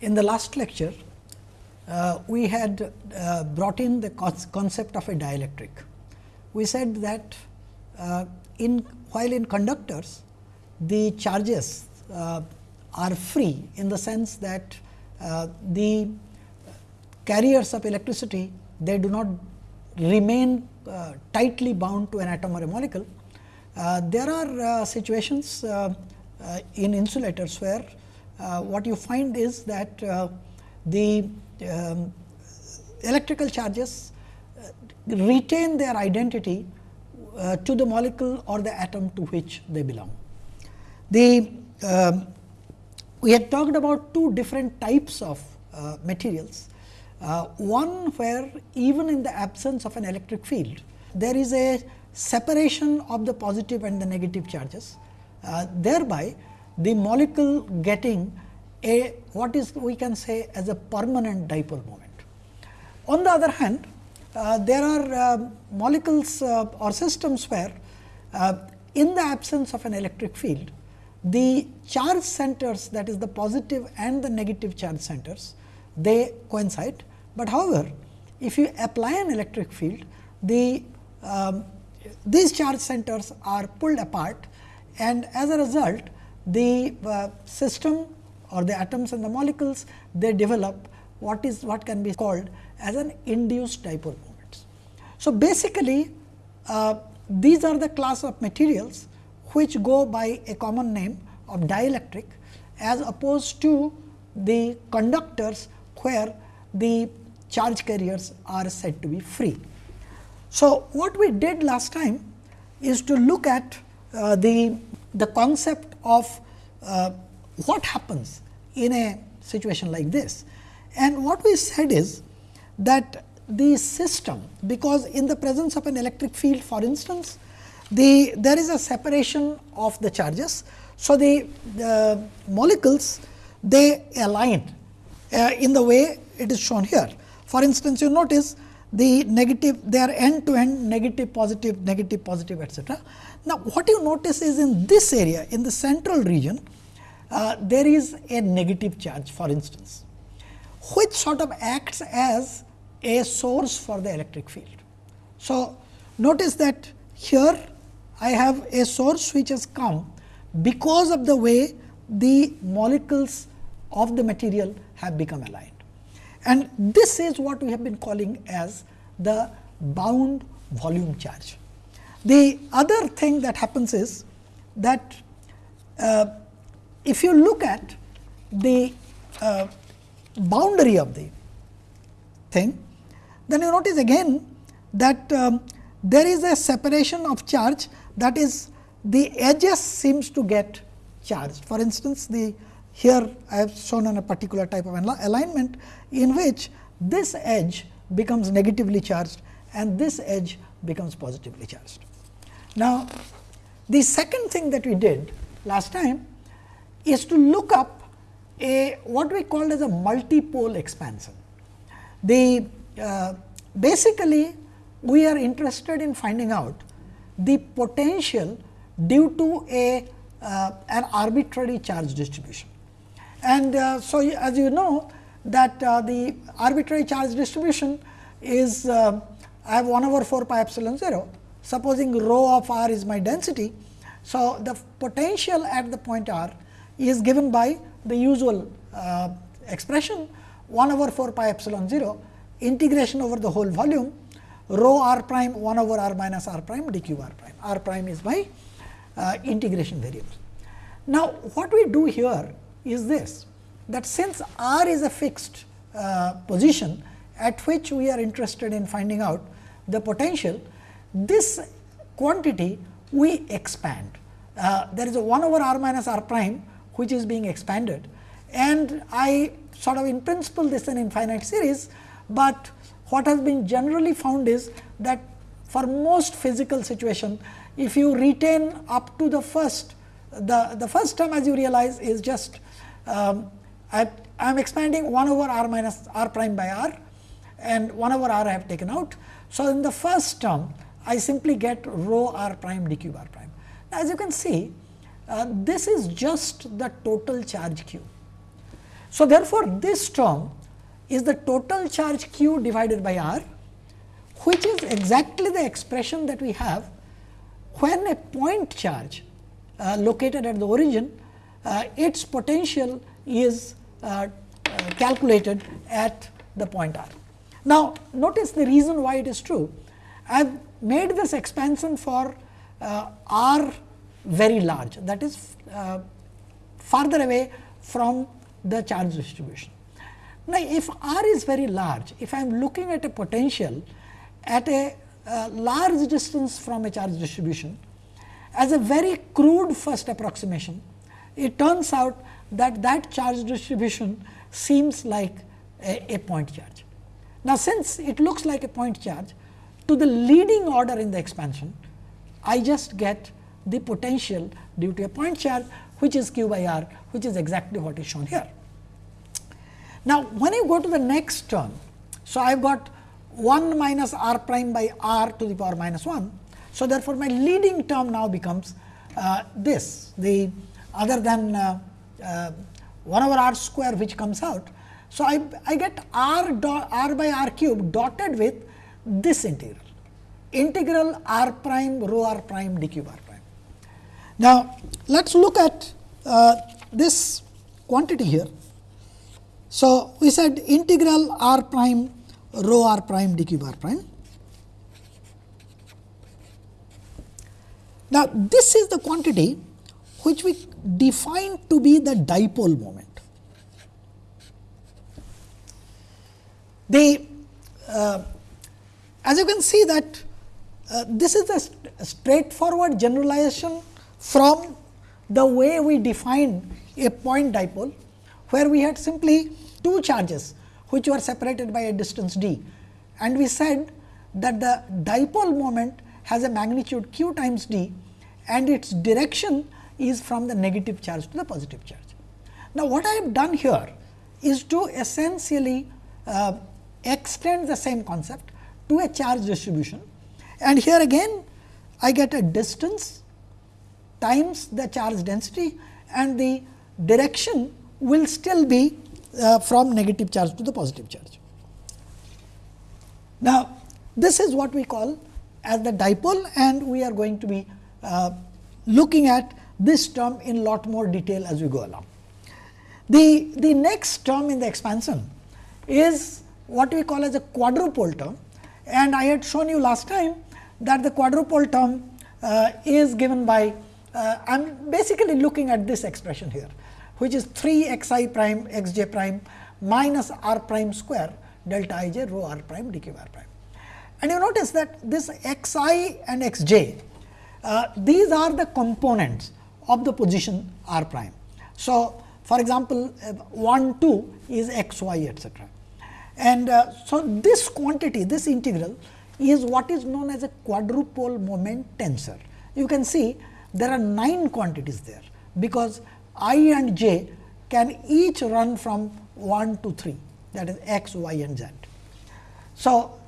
in the last lecture, uh, we had uh, brought in the concept of a dielectric. We said that uh, in while in conductors, the charges uh, are free in the sense that uh, the carriers of electricity they do not remain uh, tightly bound to an atom or a molecule. there are situations in insulators where what you find is that the um, electrical charges uh, retain their identity uh, to the molecule or the atom to which they belong. The um, we had talked about two different types of uh, materials. Uh, one where even in the absence of an electric field, there is a separation of the positive and the negative charges, uh, thereby the molecule getting a what is we can say as a permanent dipole moment. On the other hand, uh, there are uh, molecules uh, or systems where uh, in the absence of an electric field, the charge centers that is the positive and the negative charge centers, they coincide. But however, if you apply an electric field, the um, these charge centers are pulled apart and as a result the uh, system or the atoms and the molecules they develop what is what can be called as an induced dipole moments. So, basically uh, these are the class of materials which go by a common name of dielectric as opposed to the conductors where the charge carriers are said to be free. So, what we did last time is to look at uh, the, the concept of uh, what happens in a situation like this. And what we said is that the system, because in the presence of an electric field for instance, the there is a separation of the charges. So, the, the molecules they align uh, in the way it is shown here. For instance, you notice the negative they are end to end negative positive negative positive etcetera. Now, what you notice is in this area in the central region uh, there is a negative charge for instance, which sort of acts as a source for the electric field. So, notice that here I have a source which has come because of the way the molecules of the material have become aligned. And this is what we have been calling as the bound volume charge. The other thing that happens is that uh, if you look at the uh, boundary of the thing, then you notice again that um, there is a separation of charge that is the edges seems to get charged. For instance, the here I have shown on a particular type of alignment in which this edge becomes negatively charged and this edge becomes positively charged. Now, the second thing that we did last time is to look up a what we called as a multipole expansion. The uh, basically we are interested in finding out the potential due to a uh, an arbitrary charge distribution. And uh, so, as you know that uh, the arbitrary charge distribution is uh, I have 1 over 4 pi epsilon 0. Supposing rho of r is my density. So, the potential at the point r is given by the usual uh, expression 1 over 4 pi epsilon 0 integration over the whole volume rho r prime 1 over r minus r prime d q r prime. r prime is my uh, integration variable. Now, what we do here is this that since r is a fixed uh, position at which we are interested in finding out the potential, this quantity we expand. Uh, there is a 1 over r minus r prime which is being expanded. And I sort of in principle this is an infinite series, but what has been generally found is that for most physical situation, if you retain up to the first, the, the first term as you realize is just um, I am expanding 1 over r minus r prime by r and 1 over r I have taken out. So, in the first term I simply get rho r prime d cube r prime. Now, as you can see uh, this is just the total charge q. So, therefore, this term is the total charge q divided by r which is exactly the expression that we have when a point charge uh, located at the origin its potential is uh, uh calculated at the point r. Now, notice the reason why it is true. I have made this expansion for uh, r very large that is uh, farther away from the charge distribution. Now, if r is very large, if I am looking at a potential at a uh, large distance from a charge distribution, as a very crude first approximation, it turns out that that charge distribution seems like a, a point charge. Now, since it looks like a point charge, to the leading order in the expansion, I just get the potential due to a point charge which is q by r which is exactly what is shown here. Now, when you go to the next term, so I have got 1 minus r prime by r to the power minus 1. So, therefore, my leading term now becomes uh, this the other than uh, uh, 1 over r square which comes out. So, I, I get r, dot, r by r cube dotted with this integral integral r prime rho r prime d cube r prime. Now, let us look at uh, this quantity here. So, we said integral r prime rho r prime d cube r prime. Now, this is the quantity which we define to be the dipole moment. The uh, as you can see that uh, this is a, st straightforward generalization from the way we define a point dipole, where we had simply two charges which were separated by a distance d. And we said that the dipole moment has a magnitude q times d and its direction is from the negative charge to the positive charge. Now, what I have done here is to essentially uh, extend the same concept to a charge distribution and here again I get a distance times the charge density and the direction will still be uh, from negative charge to the positive charge. Now, this is what we call as the dipole and we are going to be uh, looking at this term in lot more detail as we go along. The, the next term in the expansion is what we call as a quadrupole term and I had shown you last time that the quadrupole term uh, is given by uh, I am basically looking at this expression here which is 3 x i prime x j prime minus r prime square delta i j rho r prime d q r prime. And you notice that this x i and x j uh, these are the components of the position r prime. So, for example, uh, 1 2 is x y etcetera. And uh, so, this quantity this integral is what is known as a quadrupole moment tensor. You can see there are 9 quantities there, because i and j can each run from 1 to 3 that is x, y and z. So,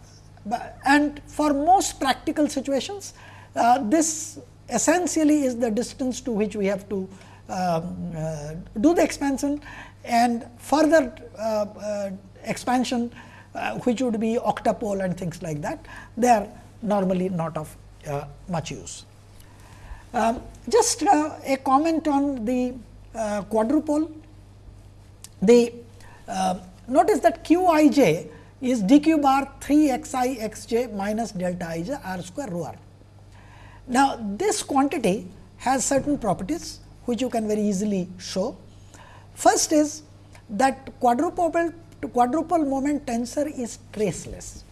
and for most practical situations uh, this essentially is the distance to which we have to um, uh, do the expansion and further uh, uh expansion uh, which would be octupole and things like that, they are normally not of uh, much use. Um, just a comment on the quadrupole. The uh, notice that q i j is d q bar 3 x i x j minus delta i j r square rho r. Now, this quantity has certain properties which you can very easily show. First is that quadrupole quadrupole moment tensor is traceless.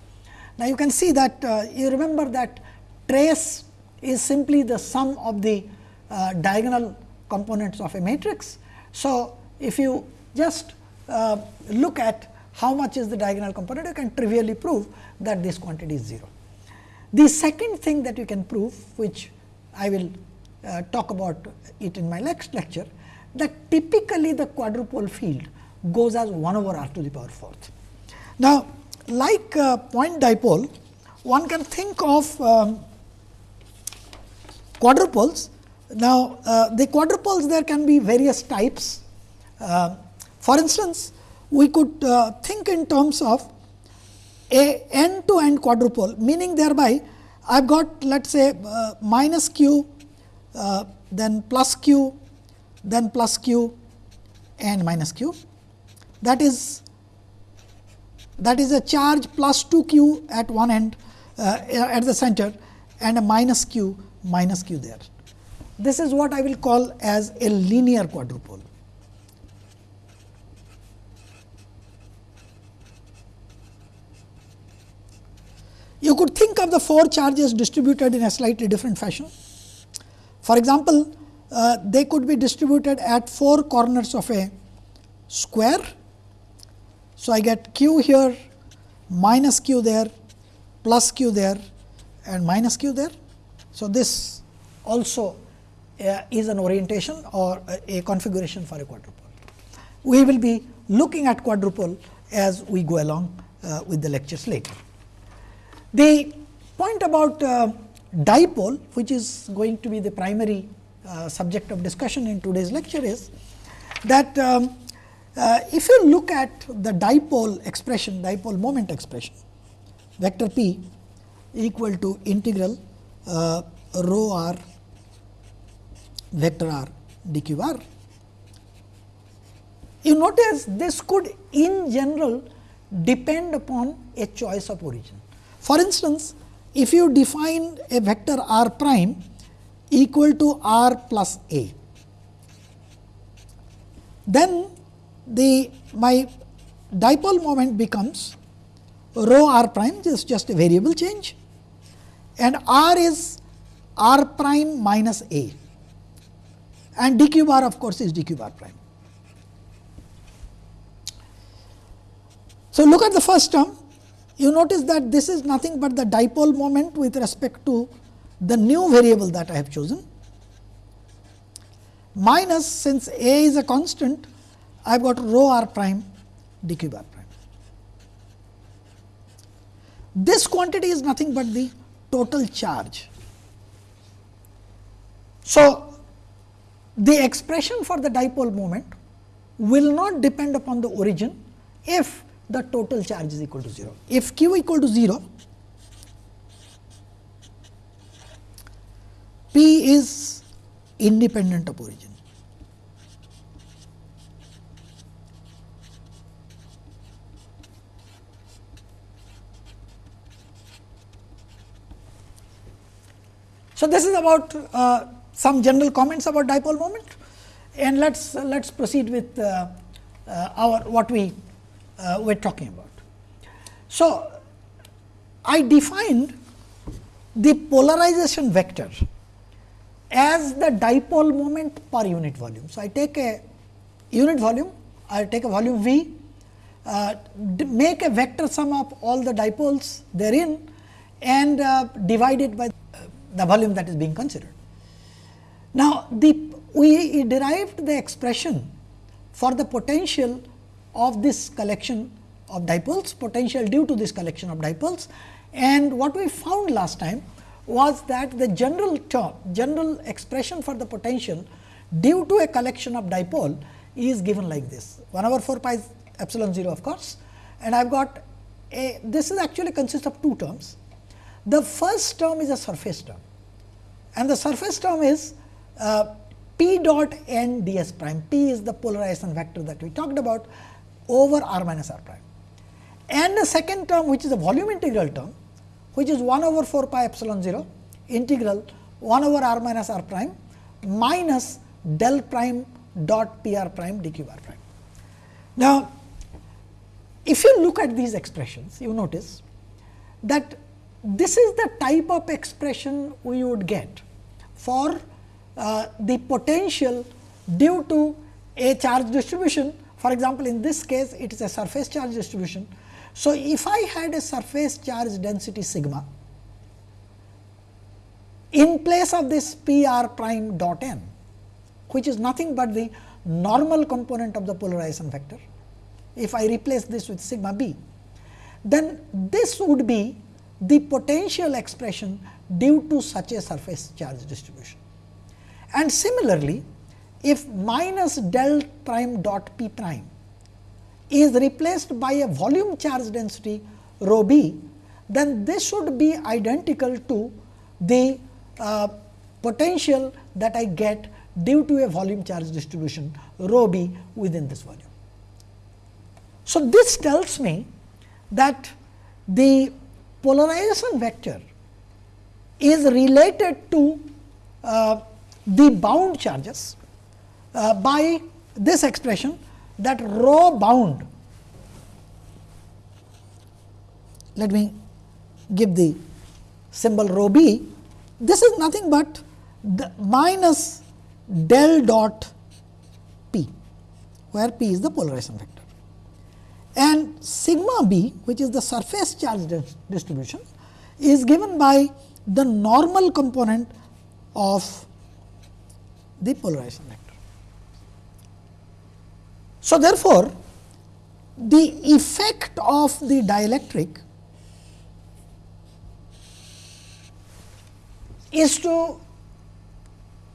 Now, you can see that uh, you remember that trace is simply the sum of the uh, diagonal components of a matrix. So, if you just uh, look at how much is the diagonal component, you can trivially prove that this quantity is 0. The second thing that you can prove, which I will uh, talk about it in my next lecture, that typically the quadrupole field goes as 1 over r to the power fourth. Now, like uh, point dipole, one can think of um, quadrupoles. Now, uh, the quadrupoles there can be various types. Uh, For instance, we could uh, think in terms of a end to end quadrupole, meaning thereby I have got let us say uh, minus q, uh, then plus q, then plus q and minus q. That is that is a charge plus 2 q at one end uh, at the center and a minus q minus q there. This is what I will call as a linear quadrupole. You could think of the four charges distributed in a slightly different fashion. For example, uh, they could be distributed at four corners of a square. So, I get q here, minus q there, plus q there and minus q there. So, this also uh, is an orientation or a, a configuration for a quadrupole. We will be looking at quadrupole as we go along uh, with the lectures later. The point about uh, dipole which is going to be the primary uh, subject of discussion in today's lecture is that um, uh, if you look at the dipole expression dipole moment expression vector p equal to integral uh, rho r vector r dq r. You notice this could in general depend upon a choice of origin. For instance, if you define a vector r prime equal to r plus a, then the my dipole moment becomes rho r prime is just a variable change and r is r prime minus a and dq bar of course is dq bar prime. So, look at the first term you notice that this is nothing but the dipole moment with respect to the new variable that I have chosen minus since a is a constant I have got rho r prime dq bar prime. This quantity is nothing but the total charge. So, the expression for the dipole moment will not depend upon the origin if the total charge is equal to 0. If q equal to 0, p is independent of origin. So, this is about uh, some general comments about dipole moment and let us let us proceed with uh, uh, our what we uh, we are talking about. So, I defined the polarization vector as the dipole moment per unit volume. So, I take a unit volume, I take a volume V, uh, make a vector sum of all the dipoles therein and uh, divide it by the volume that is being considered. Now, the we derived the expression for the potential of this collection of dipoles, potential due to this collection of dipoles. And what we found last time was that the general term, general expression for the potential due to a collection of dipole is given like this 1 over 4 pi epsilon 0 of course. And I have got a this is actually consists of two terms. The first term is a surface term and the surface term is uh, p dot n d s prime, p is the polarization vector that we talked about over r minus r prime. And the second term which is a volume integral term which is 1 over 4 pi epsilon 0 integral 1 over r minus r prime minus del prime dot p r prime d q r prime. Now, if you look at these expressions you notice that this is the type of expression we would get for uh, the potential due to a charge distribution for example, in this case it is a surface charge distribution. So, if I had a surface charge density sigma in place of this P r prime dot n, which is nothing but the normal component of the polarization vector, if I replace this with sigma b, then this would be the potential expression due to such a surface charge distribution. And similarly, if minus del prime dot p prime is replaced by a volume charge density rho b, then this should be identical to the uh, potential that I get due to a volume charge distribution rho b within this volume. So, this tells me that the polarization vector is related to uh, the bound charges uh, by this expression that rho bound. Let me give the symbol rho b. This is nothing but the minus del dot p, where p is the polarization vector. And sigma b, which is the surface charge distribution, is given by the normal component of the polarization vector. So, therefore, the effect of the dielectric is to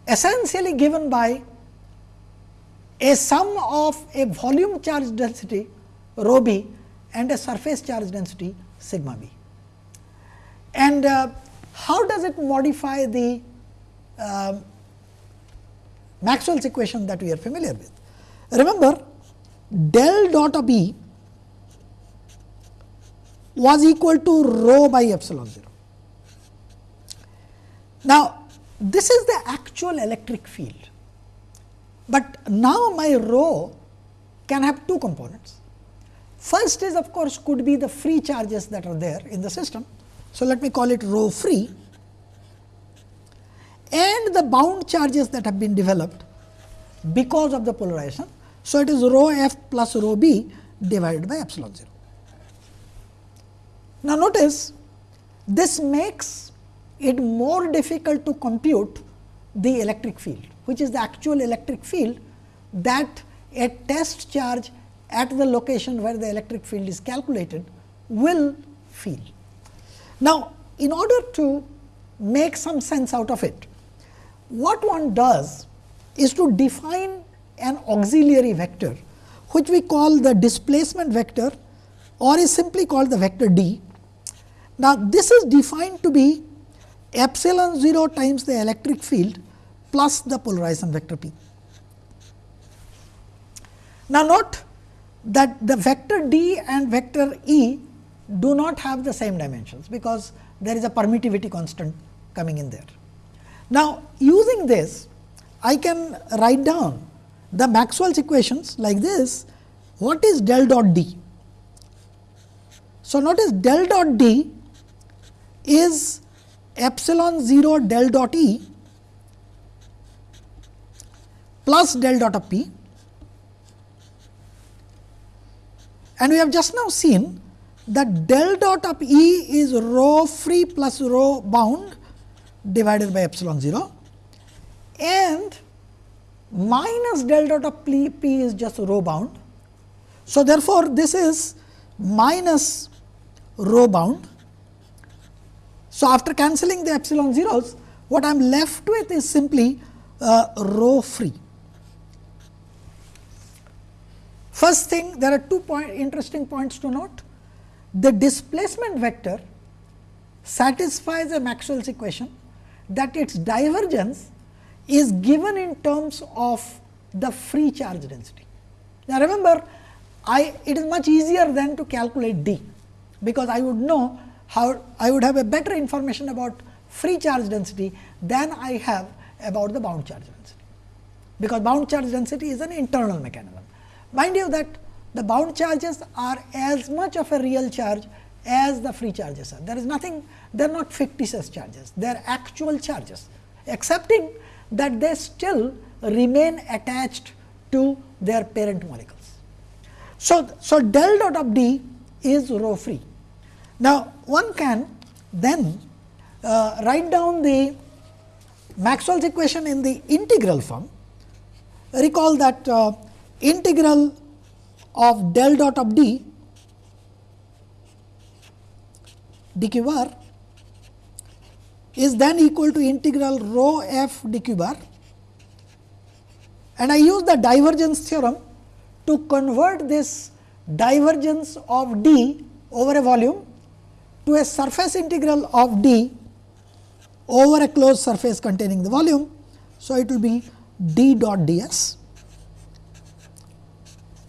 essentially given by a sum of a volume charge density rho b and a surface charge density sigma b. And uh, how does it modify the uh, Maxwell's equation that we are familiar with? Remember del dot of E was equal to rho by epsilon 0. Now, this is the actual electric field, but now my rho can have two components. First is of course, could be the free charges that are there in the system. So, let me call it rho free and the bound charges that have been developed because of the polarization so, it is rho f plus rho b divided by epsilon 0. Now, notice this makes it more difficult to compute the electric field, which is the actual electric field that a test charge at the location where the electric field is calculated will feel. Now, in order to make some sense out of it, what one does is to define an auxiliary vector which we call the displacement vector or is simply called the vector d. Now, this is defined to be epsilon 0 times the electric field plus the polarization vector p. Now, note that the vector d and vector e do not have the same dimensions, because there is a permittivity constant coming in there. Now, using this I can write down the Maxwell's equations like this, what is del dot D? So, notice del dot D is epsilon 0 del dot E plus del dot of P and we have just now seen that del dot of E is rho free plus rho bound divided by epsilon 0 and minus del dot of p, p is just rho bound. So, therefore, this is minus rho bound. So, after cancelling the epsilon zeros, what I am left with is simply uh, rho free. First thing, there are two point interesting points to note. The displacement vector satisfies a Maxwell's equation that its divergence is given in terms of the free charge density. Now, remember I it is much easier than to calculate d, because I would know how I would have a better information about free charge density than I have about the bound charge density, because bound charge density is an internal mechanism. Mind you that the bound charges are as much of a real charge as the free charges are. There is nothing, they are not fictitious charges, they are actual charges, excepting that they still remain attached to their parent molecules. So, so del dot of D is rho free. Now, one can then uh, write down the Maxwell's equation in the integral form. Recall that uh, integral of del dot of D is then equal to integral rho f d q bar and I use the divergence theorem to convert this divergence of d over a volume to a surface integral of d over a closed surface containing the volume. So, it will be d dot d s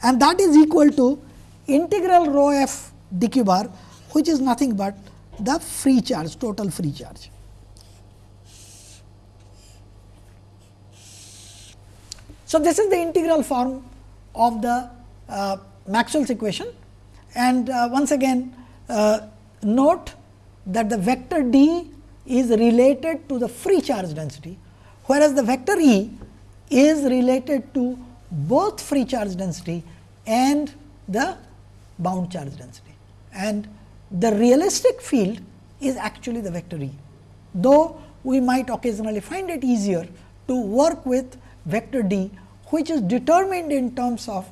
and that is equal to integral rho f d q bar which is nothing but the free charge total free charge. So, this is the integral form of the uh, Maxwell's equation and uh, once again uh, note that the vector d is related to the free charge density, whereas the vector E is related to both free charge density and the bound charge density. And the realistic field is actually the vector E, though we might occasionally find it easier to work with vector d, which is determined in terms of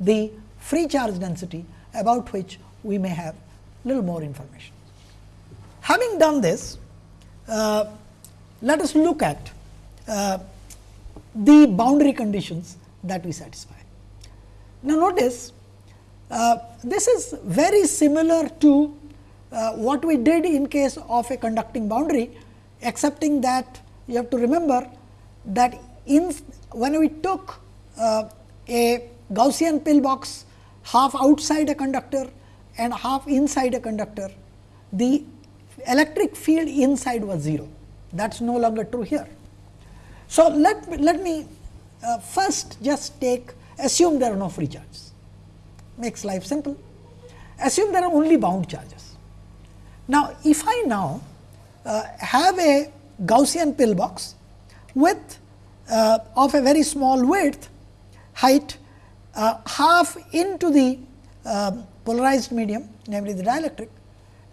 the free charge density about which we may have little more information. Having done this, uh, let us look at uh, the boundary conditions that we satisfy. Now, notice uh, this is very similar to uh, what we did in case of a conducting boundary, excepting that you have to remember that in when we took uh, a Gaussian pillbox half outside a conductor and half inside a conductor, the electric field inside was 0. That is no longer true here. So, let, let me uh, first just take assume there are no free charges, makes life simple. Assume there are only bound charges. Now, if I now uh, have a Gaussian pillbox with uh, of a very small width height uh, half into the uh, polarized medium namely the dielectric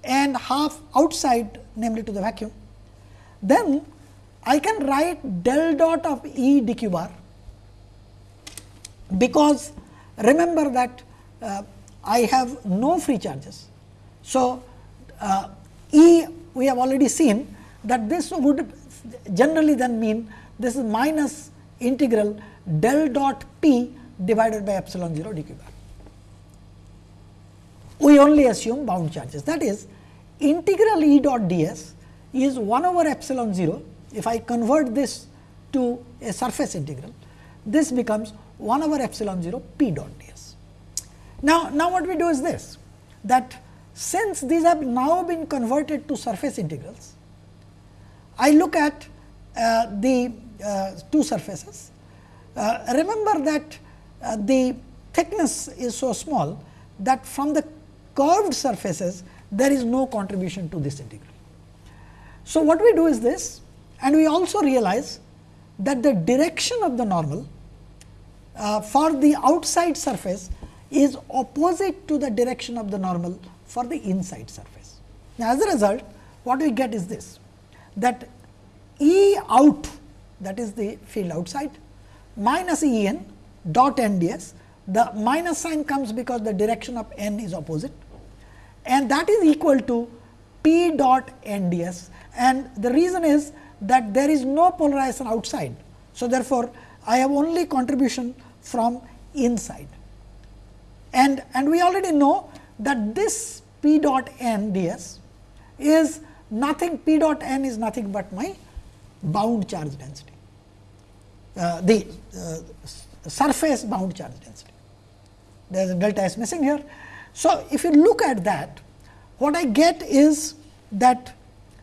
and half outside namely to the vacuum, then I can write del dot of E bar because remember that uh, I have no free charges. So, uh, E we have already seen that this would generally then mean this is minus integral del dot p divided by epsilon 0 dq bar we only assume bound charges. That is integral E dot d s is 1 over epsilon 0. If I convert this to a surface integral, this becomes 1 over epsilon 0 p dot d s. Now, now what we do is this that since these have now been converted to surface integrals, I look at uh, the two surfaces. Uh, remember that uh, the thickness is so small that from the curved surfaces there is no contribution to this integral. So, what we do is this and we also realize that the direction of the normal uh, for the outside surface is opposite to the direction of the normal for the inside surface. Now, as a result what we get is this that E out that is the field outside minus E n dot n d s. The minus sign comes because the direction of n is opposite. And that is equal to p dot n d s. And the reason is that there is no polarization outside. So, therefore, I have only contribution from inside. And, and we already know that this p dot n d s is nothing p dot n is nothing but my bound charge density, the uh, surface bound charge density. There is a delta s missing here. So, if you look at that, what I get is that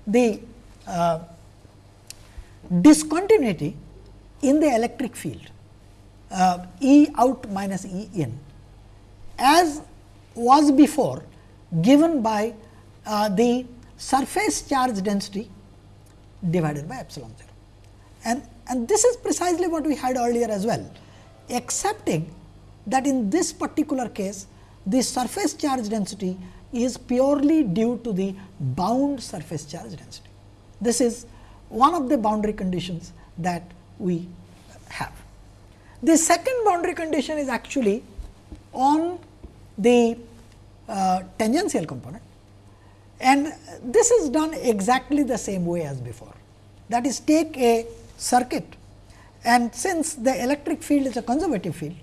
the uh, discontinuity in the electric field uh, E out minus E in as was before given by uh, the surface charge density divided by epsilon 0. And, and this is precisely what we had earlier as well, excepting that in this particular case the surface charge density is purely due to the bound surface charge density. This is one of the boundary conditions that we have. The second boundary condition is actually on the uh, tangential component and this is done exactly the same way as before. That is take a circuit and since the electric field is a conservative field,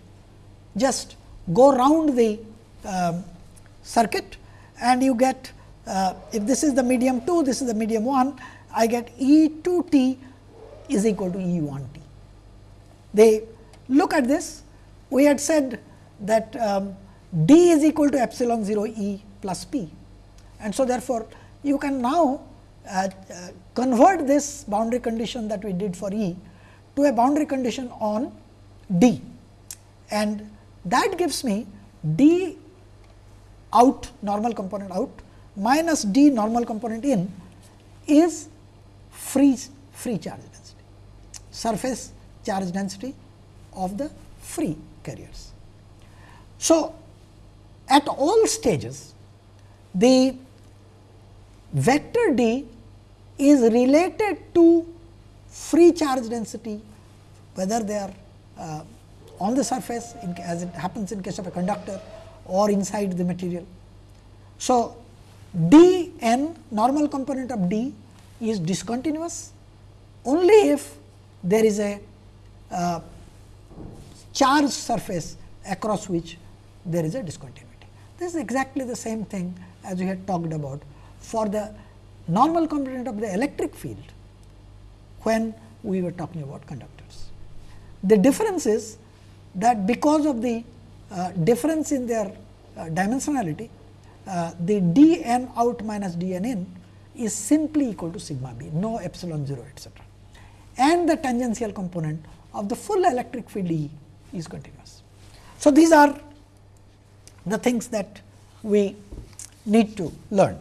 just go round the um, circuit and you get uh, if this is the medium 2, this is the medium 1, I get E 2 t is equal to E 1 t. They look at this, we had said that um, d is equal to epsilon 0 E plus p. And so, therefore, you can now uh, uh, Uh, convert this boundary condition that we did for E to a boundary condition on D and that gives me D out normal component out minus D normal component in is free free charge density surface charge density of the free carriers. So, at all stages the vector D is related to free charge density whether they are uh, on the surface in, as it happens in case of a conductor or inside the material. So, d n normal component of d is discontinuous only if there is a uh, charged surface across which there is a discontinuity. This is exactly the same thing as we had talked about for the normal component of the electric field when we were talking about conductors. The difference is that because of the uh, difference in their uh, dimensionality, uh, the d n out minus d n in is simply equal to sigma b, no epsilon 0 etcetera. And the tangential component of the full electric field E is continuous. So, these are the things that we need to learn.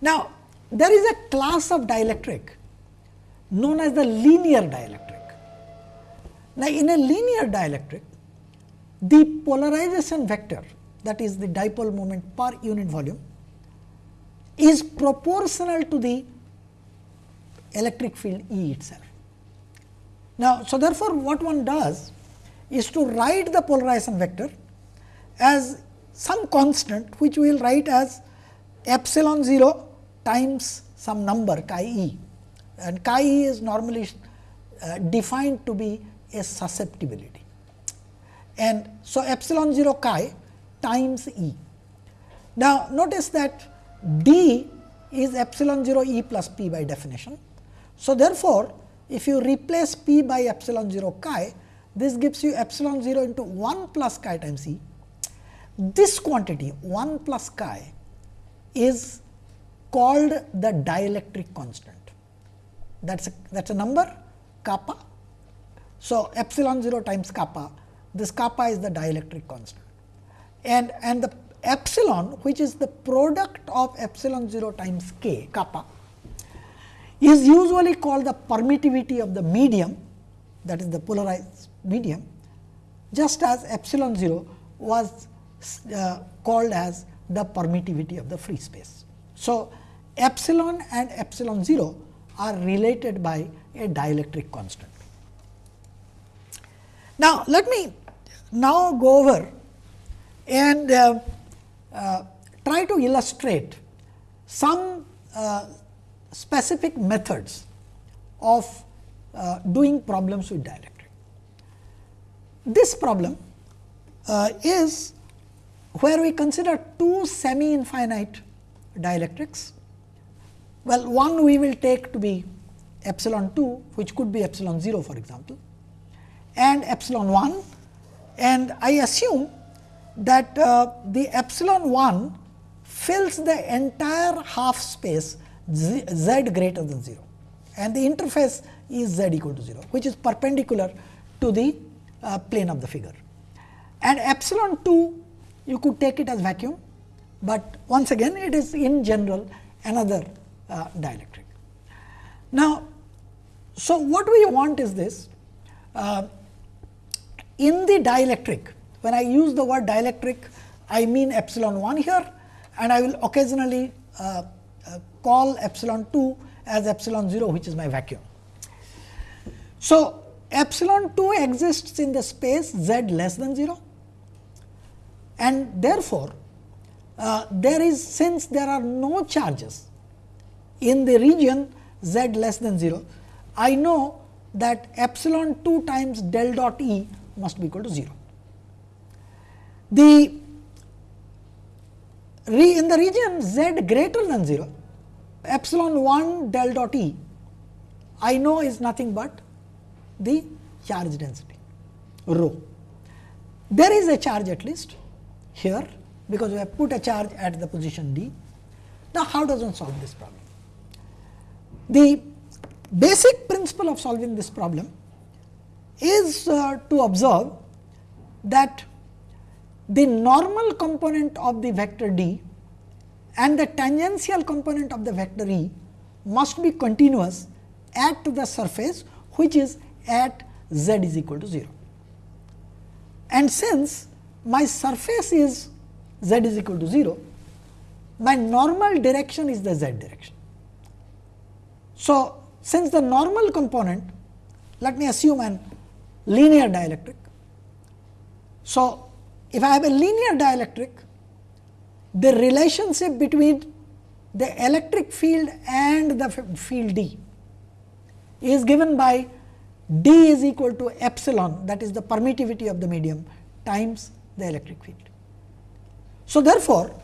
Now, there is a class of dielectric known as the linear dielectric. Now, in a linear dielectric, the polarization vector that is the dipole moment per unit volume is proportional to the electric field E itself. Now, so therefore, what one does is to write the polarization vector as some constant which we will write as epsilon 0 times some number chi e and chi e is normally uh, defined to be a susceptibility. And so, epsilon 0 chi times E. Now, notice that D is epsilon 0 E plus P by definition. So, therefore, if you replace P by epsilon 0 chi, this gives you epsilon 0 into 1 plus chi times E. This quantity 1 plus chi is called the dielectric constant. That is a, that's a number kappa so, epsilon 0 times kappa, this kappa is the dielectric constant and, and the epsilon which is the product of epsilon 0 times k kappa is usually called the permittivity of the medium that is the polarized medium just as epsilon 0 was uh, called as the permittivity of the free space. So, epsilon and epsilon 0 are related by a dielectric constant. Now, let me now go over and uh, uh, try to illustrate some uh, specific methods of uh, doing problems with dielectric. This problem uh, is where we consider two semi infinite dielectrics. Well, one we will take to be epsilon 2, which could be epsilon 0 for example, and epsilon 1 and I assume that uh, the epsilon 1 fills the entire half space z, z greater than 0 and the interface is z equal to 0 which is perpendicular to the uh, plane of the figure. And epsilon 2 you could take it as vacuum, but once again it is in general another uh, dielectric. Now, so what we want is this uh, in the dielectric, when I use the word dielectric, I mean epsilon 1 here and I will occasionally uh, uh, call epsilon 2 as epsilon 0 which is my vacuum. So, epsilon 2 exists in the space z less than 0 and therefore, uh, there is since there are no charges in the region z less than 0, I know that epsilon 2 times del dot E must be equal to 0. The re in the region z greater than 0, epsilon 1 del dot E I know is nothing but the charge density rho. There is a charge at least here because we have put a charge at the position D. Now, how does one solve this problem? The basic principle of solving this problem is uh, to observe that the normal component of the vector d and the tangential component of the vector E must be continuous at the surface which is at z is equal to 0. And since my surface is z is equal to 0, my normal direction is the z direction. So, since the normal component, let me assume an linear dielectric. So, if I have a linear dielectric, the relationship between the electric field and the field D is given by D is equal to epsilon that is the permittivity of the medium times the electric field. So, therefore,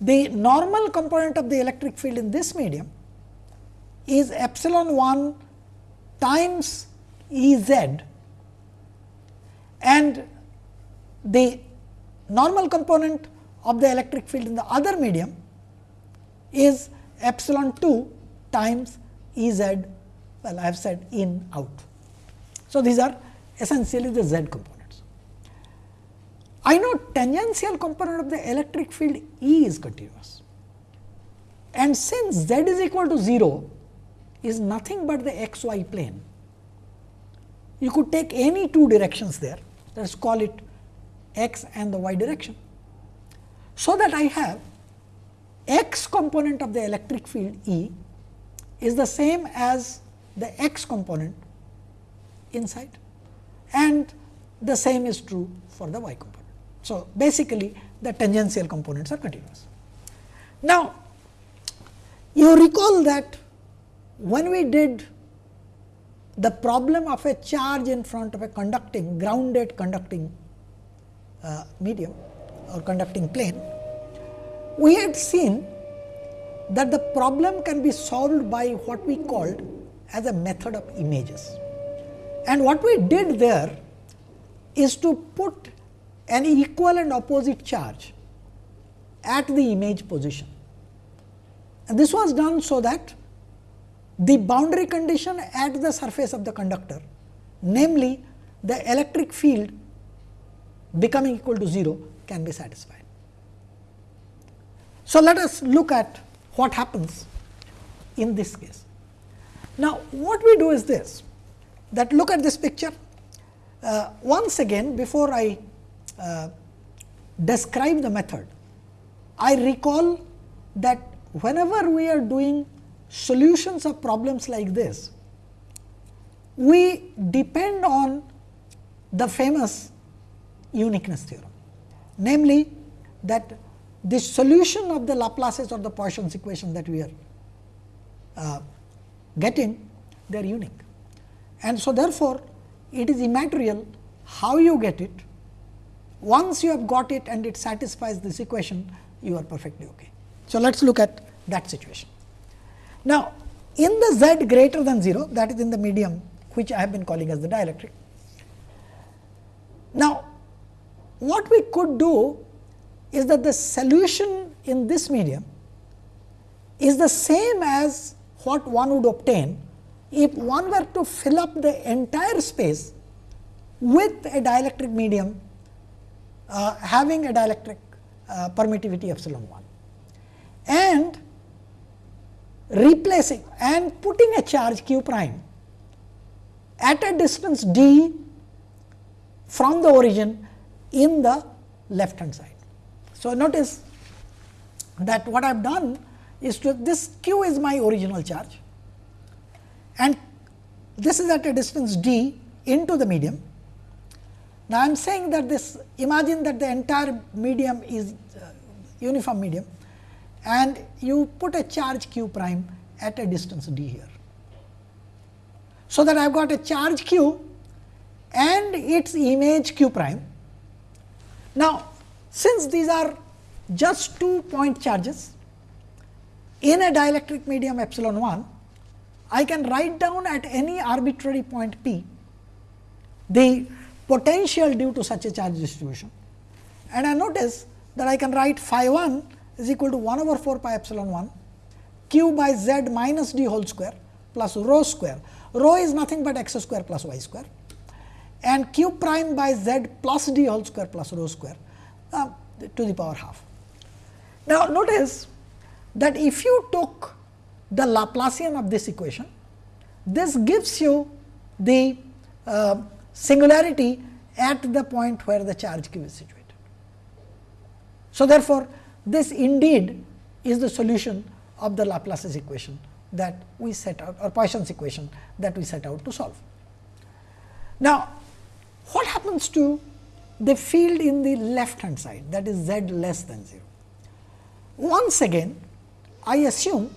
the normal component of the electric field in this medium is epsilon 1 times E z and the normal component of the electric field in the other medium is epsilon 2 times E z well I have said in out. So, these are essentially the z components. I know tangential component of the electric field E is continuous and since z is equal to 0 is nothing but the x y plane. You could take any two directions there let us call it x and the y direction. So, that I have x component of the electric field E is the same as the x component inside and the same is true for the y component. So, basically the tangential components are continuous. Now, you recall that when we did the problem of a charge in front of a conducting grounded conducting uh, medium or conducting plane, we had seen that the problem can be solved by what we called as a method of images. And what we did there is to put an equal and opposite charge at the image position. And this was done so that the boundary condition at the surface of the conductor, namely the electric field becoming equal to 0 can be satisfied. So, let us look at what happens in this case. Now, what we do is this that look at this picture uh, once again before I uh, describe the method, I recall that whenever we are doing solutions of problems like this, we depend on the famous uniqueness theorem, namely that the solution of the Laplaces or the Poisson's equation that we are uh, getting, they are unique. And so, therefore, it is immaterial how you get it. Once you have got it and it satisfies this equation, you are perfectly okay. So, let us look at that situation. Now, in the z greater than 0 that is in the medium which I have been calling as the dielectric. Now, what we could do is that the solution in this medium is the same as what one would obtain if one were to fill up the entire space with a dielectric medium uh, having a dielectric uh, permittivity epsilon 1 and replacing and putting a charge q prime at a distance d from the origin in the left hand side. So, notice that what I have done is to this q is my original charge and this is at a distance d into the medium. Now, I am saying that this imagine that the entire medium is uh, uniform medium and you put a charge q prime at a distance d here. So, that I have got a charge q and its image q prime. Now, since these are just two point charges in a dielectric medium epsilon 1, I can write down at any arbitrary point p the potential due to such a charge distribution. And I notice that I can write phi 1 is equal to 1 over 4 pi epsilon 1 q by z minus d whole square plus rho square. Rho is nothing but x square plus y square and q prime by z plus d whole square plus rho square uh, to the power half. Now, notice that if you took the Laplacian of this equation, this gives you the uh, singularity at the point where the charge q is situated. So, therefore, this indeed is the solution of the Laplace's equation that we set out or Poisson's equation that we set out to solve. Now, what happens to the field in the left hand side that is z less than 0? Once again I assume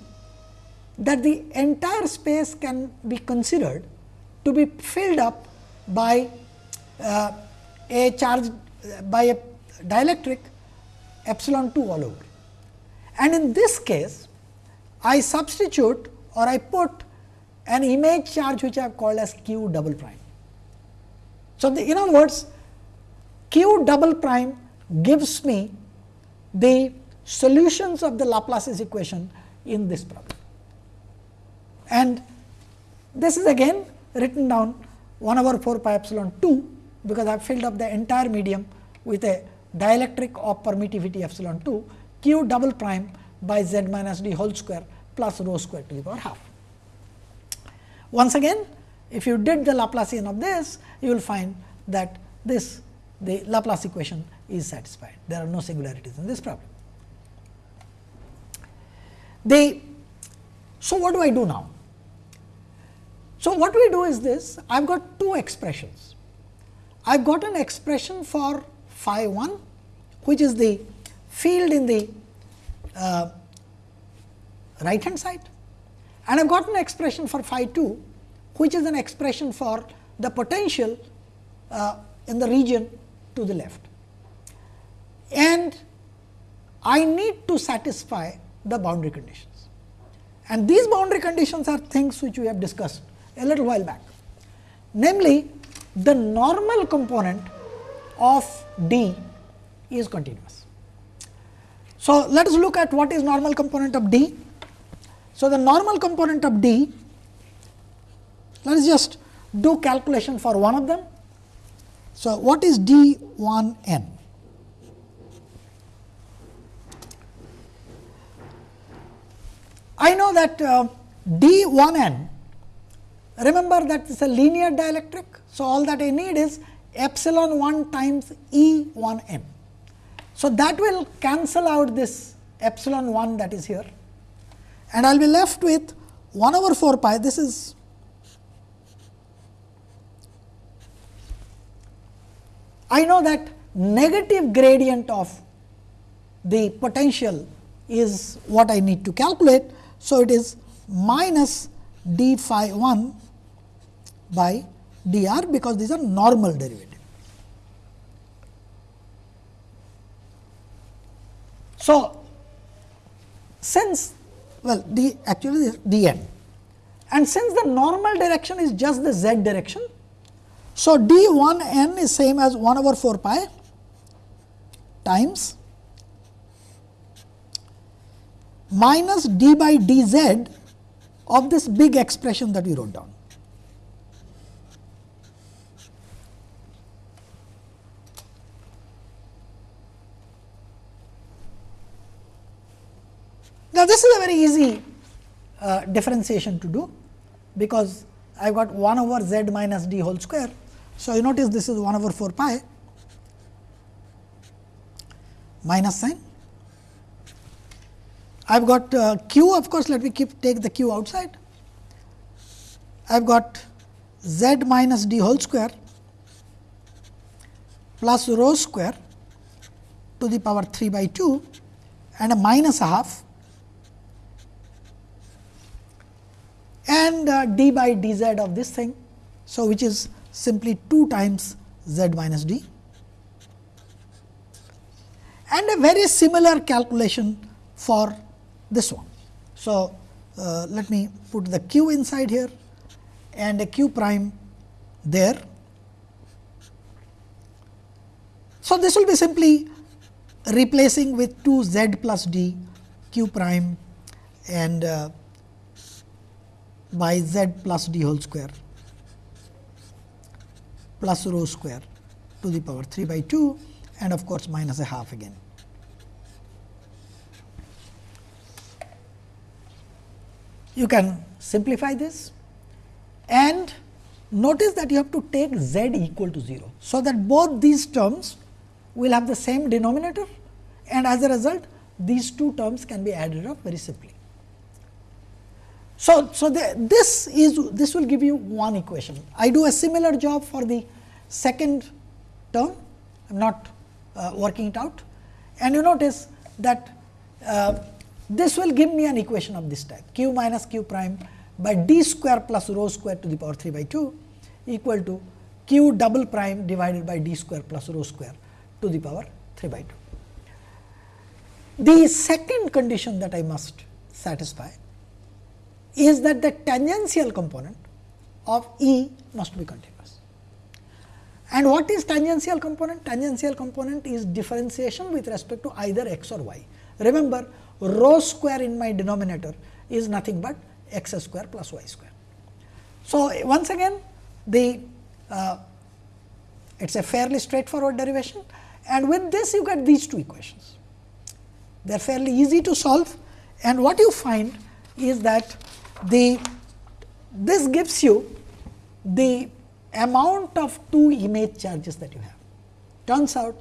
that the entire space can be considered to be filled up by uh, a charge by a dielectric epsilon 2 all over. And in this case, I substitute or I put an image charge which I have called as q double prime. So, the, in other words, q double prime gives me the solutions of the Laplace's equation in this problem. And this is again written down 1 over 4 pi epsilon 2 because I have filled up the entire medium with a dielectric of permittivity epsilon 2 q double prime by z minus d whole square plus rho square to the power half. Once again if you did the Laplacian of this you will find that this the Laplace equation is satisfied. There are no singularities in this problem. The, so, what do I do now? So, what we do is this I have got two expressions. I have got an expression for phi 1 which is the field in the uh, right hand side and I have got an expression for phi 2 which is an expression for the potential uh, in the region to the left. And I need to satisfy the boundary conditions. And these boundary conditions are things which we have discussed a little while back. Namely, the normal component of D is continuous. So, let us look at what is normal component of D. So, the normal component of D, let us just do calculation for one of them. So, what is D 1 n? I know that uh, D 1 n Remember that it is a linear dielectric. So, all that I need is epsilon 1 times E 1 m. So, that will cancel out this epsilon 1 that is here and I will be left with 1 over 4 pi. This is I know that negative gradient of the potential is what I need to calculate. So, it is minus d phi 1 by dr because these are normal derivative. So, since well d actually d n and since the normal direction is just the z direction. So, d 1 n is same as 1 over 4 pi times minus d by d z of this big expression that we wrote down. Now, this is a very easy uh, differentiation to do, because I have got 1 over z minus d whole square. So, you notice this is 1 over 4 pi minus sign. I have got uh, q of course, let me keep take the q outside. I have got z minus d whole square plus rho square to the power 3 by 2 and a minus a half and uh, d by dz of this thing. So, which is simply 2 times z minus d. and a very similar calculation for this one. So, uh, let me put the q inside here and a q prime there. So, this will be simply replacing with 2 z plus d q prime and uh, by z plus d whole square plus rho square to the power 3 by 2 and of course, minus a half again. You can simplify this and notice that you have to take z equal to 0. So, that both these terms will have the same denominator and as a result these two terms can be added up very simply. So, so the, this is this will give you one equation. I do a similar job for the second term, I am not uh, working it out and you notice that uh, this will give me an equation of this type q minus q prime by d square plus rho square to the power 3 by 2 equal to q double prime divided by d square plus rho square to the power 3 by 2. The second condition that I must satisfy is that the tangential component of E must be continuous. And what is tangential component? Tangential component is differentiation with respect to either x or y. Remember rho square in my denominator is nothing but x square plus y square. So, once again the uh, it is a fairly straightforward derivation and with this you get these two equations. They are fairly easy to solve and what you find is that the this gives you the amount of two image charges that you have. Turns out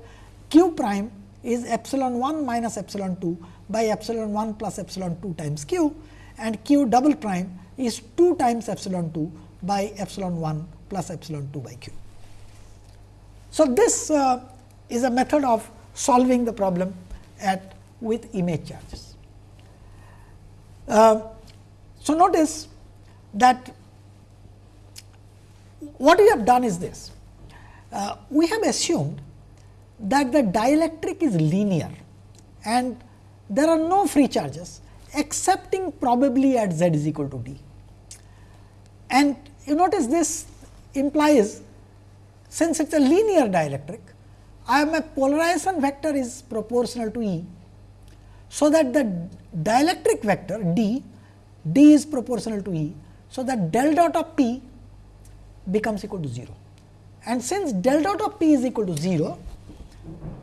q prime is epsilon 1 minus epsilon 2 by epsilon 1 plus epsilon 2 times q and q double prime is 2 times epsilon 2 by epsilon 1 plus epsilon 2 by q. So, this uh, is a method of solving the problem at with image charges. Uh, so, notice that what we have done is this. Uh, we have assumed that the dielectric is linear and there are no free charges excepting probably at z is equal to d. And you notice this implies since it is a linear dielectric, I am a polarization vector is proportional to E. So, that the dielectric vector d d is proportional to E. So, that del dot of P becomes equal to 0 and since del dot of P is equal to 0,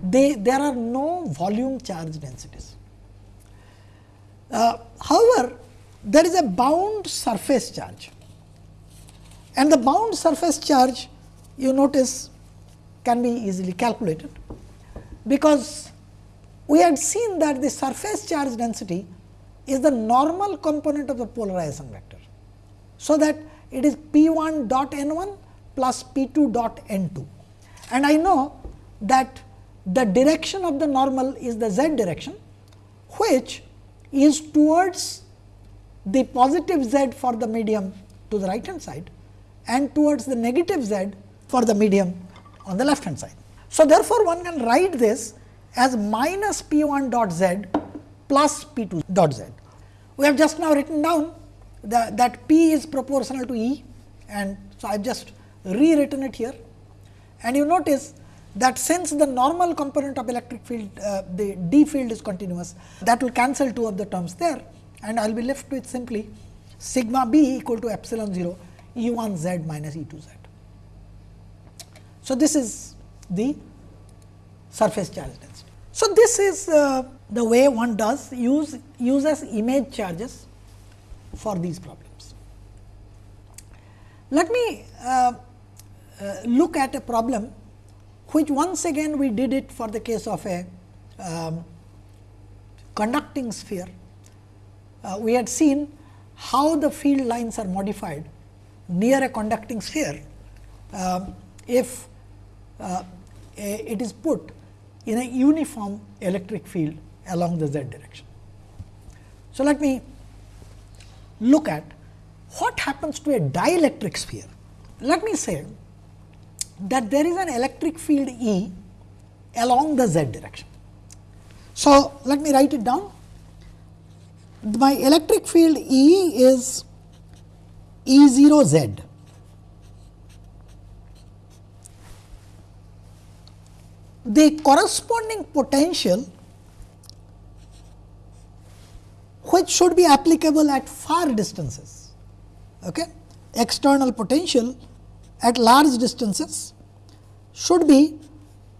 they, there are no volume charge densities. Uh, however, there is a bound surface charge and the bound surface charge you notice can be easily calculated, because we had seen that the surface charge density is the normal component of the polarization vector. So, that it is P 1 dot n 1 plus P 2 dot n 2 and I know that the direction of the normal is the z direction which is towards the positive z for the medium to the right hand side and towards the negative z for the medium on the left hand side. So, therefore, one can write this as minus P 1 dot z plus P 2 dot z. We have just now written down the, that P is proportional to E and so I have just rewritten it here. And you notice that since the normal component of electric field, uh, the D field is continuous, that will cancel two of the terms there and I will be left with simply sigma B equal to epsilon 0 E 1 z minus E 2 z. So, this is the surface charge density. So, this is uh, the way one does use uses image charges for these problems. Let me uh, uh, look at a problem which once again we did it for the case of a um, conducting sphere. Uh, we had seen how the field lines are modified near a conducting sphere uh, if uh, it is put in a uniform electric field along the z direction. So, let me look at what happens to a dielectric sphere. Let me say that there is an electric field E along the z direction So, let me write it down. My electric field E is E 0 z. The corresponding potential which should be applicable at far distances. Okay? External potential at large distances should be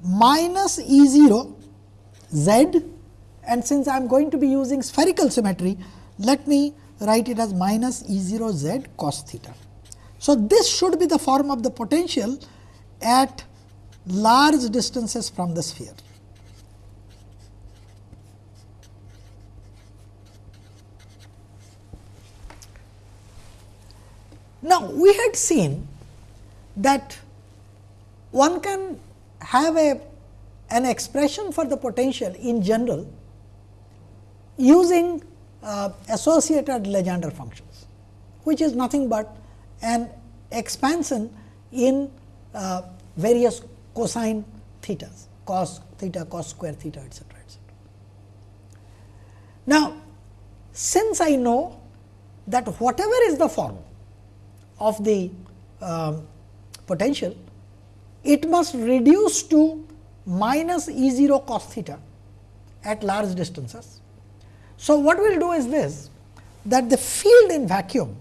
minus E 0 z and since I am going to be using spherical symmetry, let me write it as minus E 0 z cos theta. So, this should be the form of the potential at large distances from the sphere. Now, we had seen that one can have a an expression for the potential in general using uh, associated Legendre functions, which is nothing but an expansion in uh, various cosine thetas, cos theta, cos square theta, etcetera, etcetera. Now, since I know that whatever is the form of the um, potential, it must reduce to minus E 0 cos theta at large distances. So, what we will do is this that the field in vacuum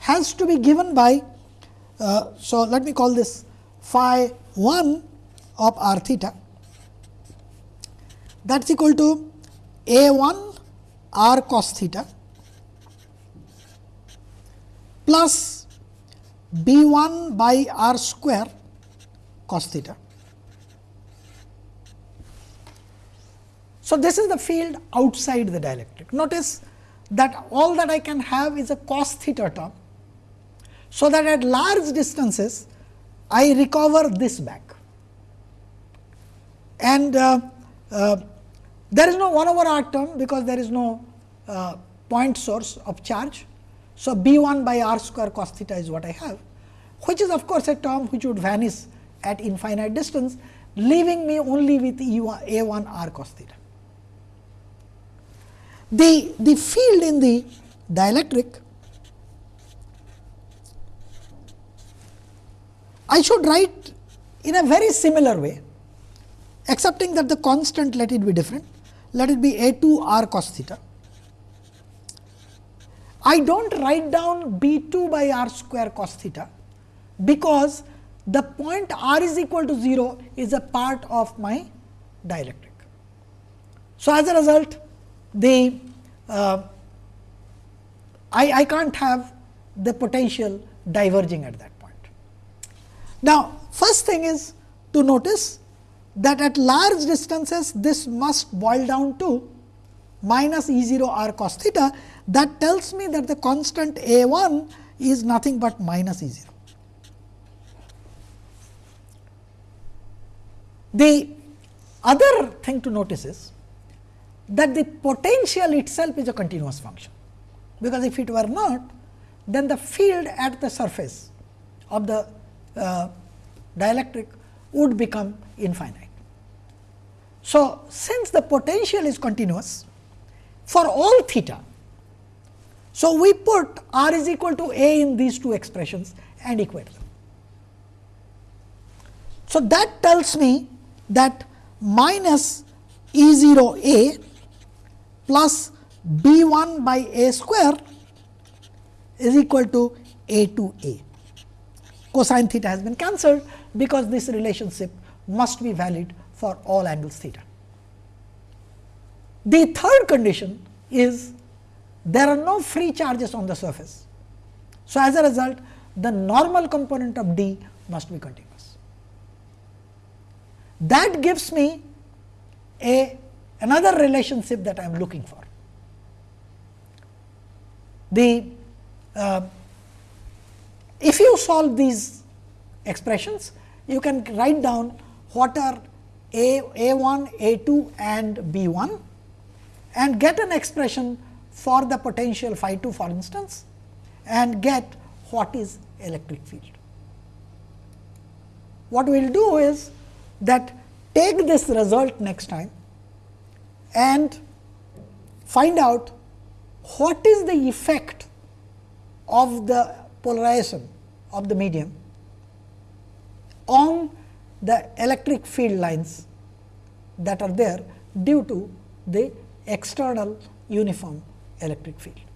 has to be given by. Uh, so, let me call this phi 1 of r theta that is equal to a 1 r cos theta plus b 1 by r square cos theta. So, this is the field outside the dielectric. Notice that all that I can have is a cos theta term. So, that at large distances I recover this back and uh, uh, there is no 1 over r term because there is no uh, point source of charge. So, b 1 by r square cos theta is what I have which is of course, a term which would vanish at infinite distance leaving me only with E 1 a 1 r cos theta. The, the field in the dielectric, I should write in a very similar way, accepting that the constant let it be different, let it be a 2 r cos theta. I do not write down b 2 by r square cos theta, because the point r is equal to 0 is a part of my dielectric. So, as a result the uh, I, I can't have the potential diverging at that. Now, first thing is to notice that at large distances this must boil down to minus E 0 r cos theta that tells me that the constant A 1 is nothing but minus E 0. The other thing to notice is that the potential itself is a continuous function, because if it were not, then the field at the surface of the Uh, dielectric would become infinite. So, since the potential is continuous for all theta, so we put r is equal to a in these two expressions and equate them. So, that tells me that minus E 0 a plus b 1 by a square is equal to a 2 a. Cosine theta has been cancelled, because this relationship must be valid for all angles theta. The third condition is there are no free charges on the surface. So, as a result the normal component of D must be continuous. That gives me a another relationship that I am looking for. The uh, if you solve these expressions, you can write down what are a a 1, a 2 and b 1 and get an expression for the potential phi 2 for instance and get what is electric field. What we will do is that take this result next time and find out what is the effect of the polarization of the medium on the electric field lines that are there due to the external uniform electric field.